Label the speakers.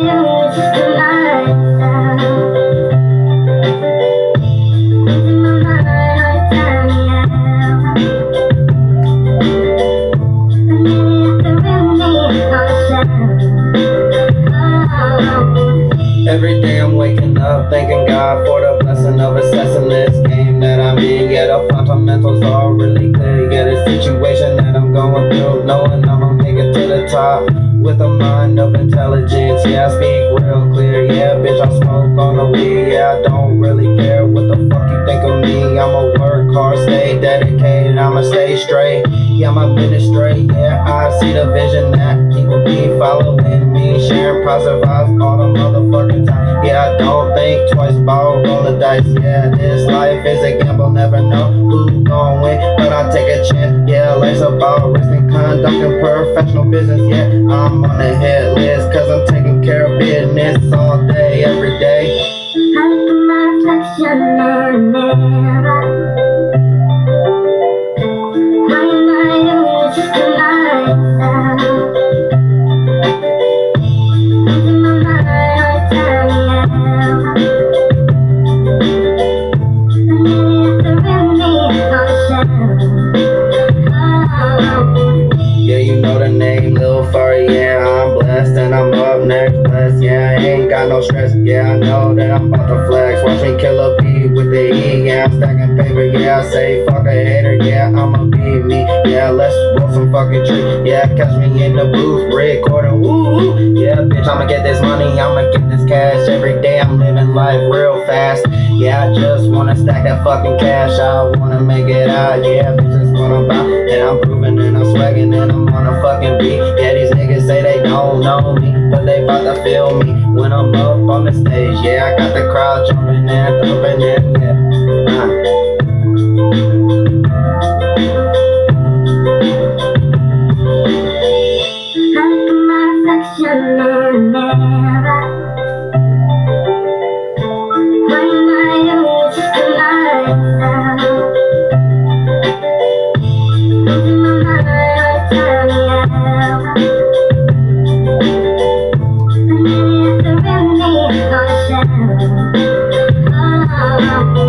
Speaker 1: Every day I'm waking up, thanking God for the blessing of assessing this game that I'm in. Yeah, the fundamentals are really clear. Yeah, the situation that I'm going through, knowing I'ma make it to the top with a mind of intelligence. Yeah, I speak real clear. Yeah, bitch, I smoke on the weed. Yeah, I don't really care what the fuck you think of me. I'ma work hard, stay dedicated. I'ma stay straight. Yeah, I'ma ministry. Yeah, I see the vision that people be following me, sharing positive vibes all the motherfucking time. Yeah, I don't think twice about roll the dice. Yeah, this life is a gamble, never know who's gonna win, but I take a chance. Yeah, life's about risk conducting professional business. Yeah, I'm on the hit list, cause I'm taking care of business all day, every day.
Speaker 2: I look at yeah,
Speaker 1: I'm blessed and I'm up next, blessed, yeah, I ain't got no stress, yeah, I know that I'm about to flex, watch me kill a beat with the E, yeah, I'm stacking paper, yeah, I say fuck a hater, yeah, I'ma be me, yeah, let's roll some fucking tree, yeah, catch me in the booth, recording, woo, woo, yeah, bitch, I'ma get this money, I'ma get this cash, every day I'm living life real fast, yeah, I just wanna stack that fucking cash, I wanna make it out, yeah, bitch, what I'm about, and I'm proving and I'm swagging and I'm on a know me, but they bout to feel me when I'm up on the stage. Yeah, I got the crowd jumping and thumping and yeah. Uh. Oh.